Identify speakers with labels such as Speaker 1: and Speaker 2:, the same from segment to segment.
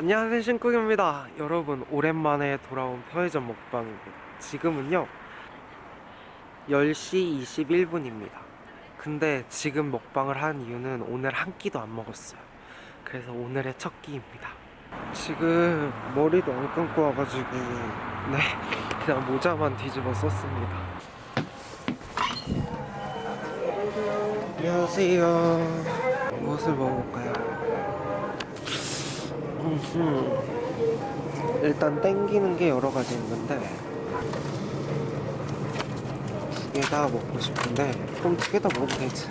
Speaker 1: 안녕하세요 신쿡입니다. 여러분 오랜만에 돌아온 편의점 먹방입니다 지금은요 10시 21분입니다. 근데 지금 먹방을 한 이유는 오늘 한 끼도 안 먹었어요. 그래서 오늘의 첫 끼입니다. 지금 머리도 안 감고 와가지고 네 그냥 모자만 뒤집어 썼습니다. 안녕하세요. 무엇을 먹어볼까요? 음흠. 일단 땡기는 게 여러 가지 있는데 두 개 다 먹고 싶은데 그럼 두 개 다 먹으면 되지.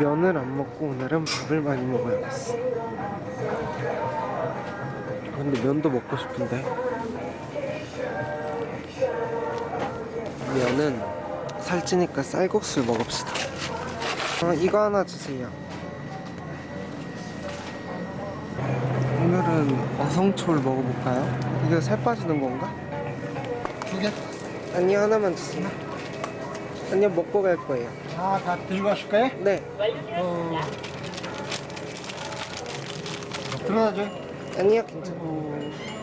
Speaker 1: 면을 안 먹고 오늘은 밥을 많이 먹어야겠어. 근데 면도 먹고 싶은데. 면은 살찌니까 쌀국수를 먹읍시다. 아, 이거 하나 주세요 오늘은 어성초를 먹어볼까요? 이게 살 빠지는 건가?
Speaker 2: 두 개?
Speaker 1: 아니요 하나만 주세요 아니요 먹고 갈 거예요
Speaker 2: 아, 다 들고 가실 거예요?
Speaker 1: 네
Speaker 2: 어... 들어가죠.
Speaker 1: 아니요 괜찮아요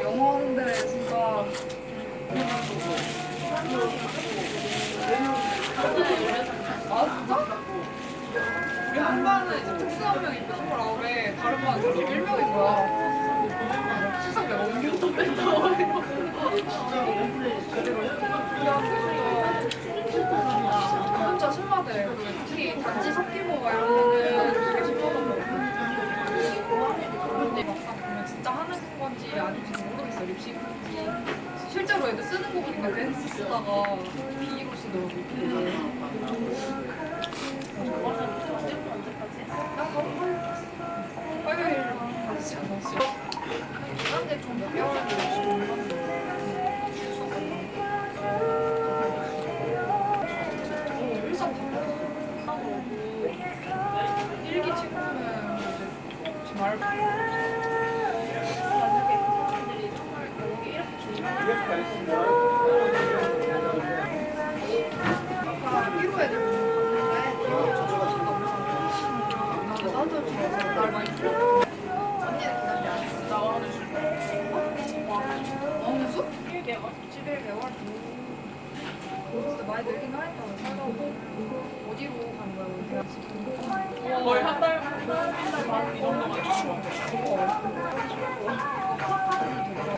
Speaker 3: 영어 하는데 진짜 아 진짜? 한 반은 이제 특수 한명걸 나오래. 다른 반은 특수 1명인 거야. 수상 내가 옮겨도 된다 진짜 심하대 특히 단지 섞이고 막 이러면은 되게 심하다고 근데 막상 보면 진짜 하는 건지 아닌지 모르겠어 립싱인지. 실제로 애들 쓰는 거 보니까 댄스 쓰다가 B로 쓰더라고 이안 왔어 근데 좀 배워야 돼 많이 늘긴 하니까 어디로 가는 거야
Speaker 4: 거의 한 달.
Speaker 3: 이 정도만 있으면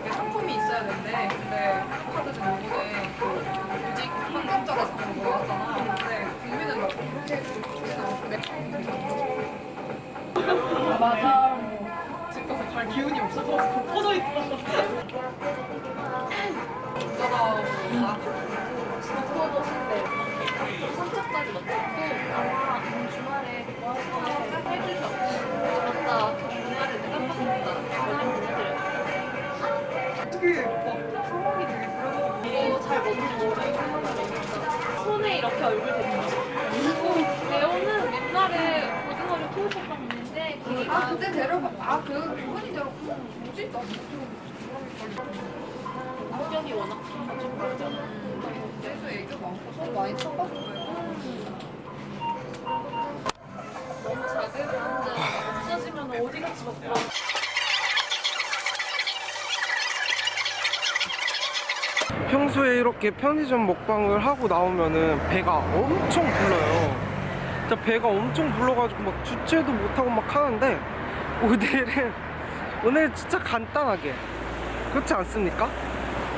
Speaker 3: 이게 상품이 있어야 되는데 근데 카드는 요번에 그 유직 환경자가 사는 거 하잖아 맞아 집 가서 갈 기운이 없어서 퍼져 있다 진짜다
Speaker 4: 스포도신데 3차까지 맞췄고 주말에 그거 하고 해주셔 맞다 주말에 내가 깜빡했다 연락 보내드렸어
Speaker 3: 어떻게 막 상황이 되게 그래가지고
Speaker 4: 이거 잘 뭔지 모르겠어 손에 이렇게 얼굴 대고 그리고 레오는 옛날에 고등어를 키우셨던 분인데
Speaker 3: 아 그때 데려가 아그 그분이 데려가 뭐지? 나
Speaker 4: 성격이 워낙
Speaker 3: 계속 애교 많고 서로 많이 쳐가지고
Speaker 4: 너무 작으면 없어지면 어디 같이 먹고
Speaker 1: 평소에 이렇게 편의점 먹방을 하고 나오면은 배가 엄청 불러요. 진짜 배가 엄청 불러가지고 막 주체도 못하고 막 하는데 오늘은 오늘 진짜 간단하게 그렇지 않습니까?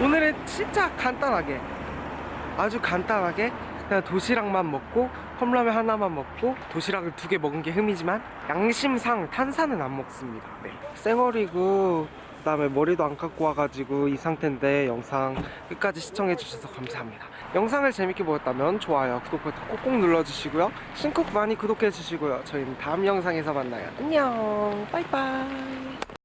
Speaker 1: 오늘은 진짜 간단하게 아주 간단하게 그냥 도시락만 먹고 컵라면 하나만 먹고 도시락을 두 개 먹은 게 흠이지만 양심상 탄산은 안 먹습니다. 네. 쌩얼이고 그 다음에 머리도 안 감고 와가지고 이 상태인데 영상 끝까지 시청해주셔서 감사합니다. 영상을 재밌게 보셨다면 좋아요, 구독 버튼 꼭꼭 눌러주시고요. 신곡 많이 구독해주시고요. 저희는 다음 영상에서 만나요. 안녕, 바이바이.